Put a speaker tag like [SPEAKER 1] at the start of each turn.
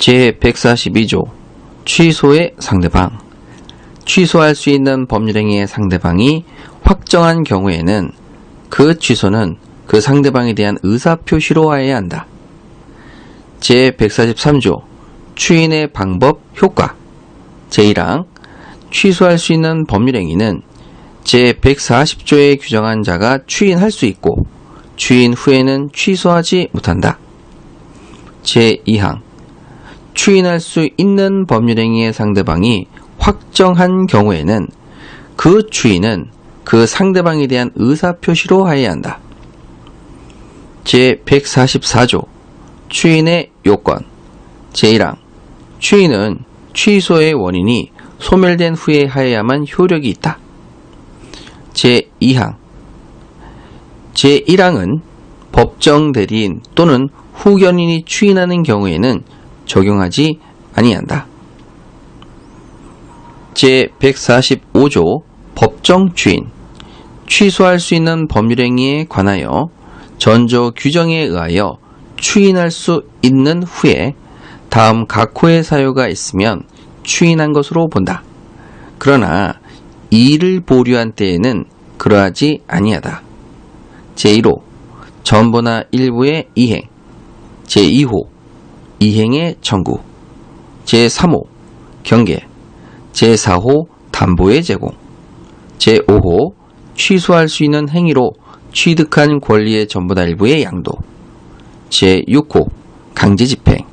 [SPEAKER 1] 제142조 취소의 상대방 취소할 수 있는 법률행위의 상대방이 확정한 경우에는 그 취소는 그 상대방에 대한 의사표시로 하여야 한다. 제143조 추인의 방법, 효과 제1항 취소할 수 있는 법률행위는 제140조에 규정한 자가 추인할 수 있고 추인 후에는 취소하지 못한다. 제2항 추인할 수 있는 법률행위의 상대방이 확정한 경우에는 그 추인은 그 상대방에 대한 의사표시로 하여야 한다. 제144조 추인의 요건 제1항 추인은 취소의 원인이 소멸된 후에 하여야만 효력이 있다. 제2항 제1항은 법정 대리인 또는 후견인이 추인하는 경우에는 적용하지 아니한다. 제145조 법정 추인 취소할 수 있는 법률행위에 관하여 전조 규정에 의하여 추인할 수 있는 후에 다음 각호의 사유가 있으면 추인한 것으로 본다. 그러나 이를 보류한 때에는 그러하지 아니하다. 제1호 전보나 일부의 이행 제2호 이행의 청구 제3호 경계 제4호 담보의 제공 제5호 취소할 수 있는 행위로 취득한 권리의 전보다 일부의 양도 제6호 강제 집행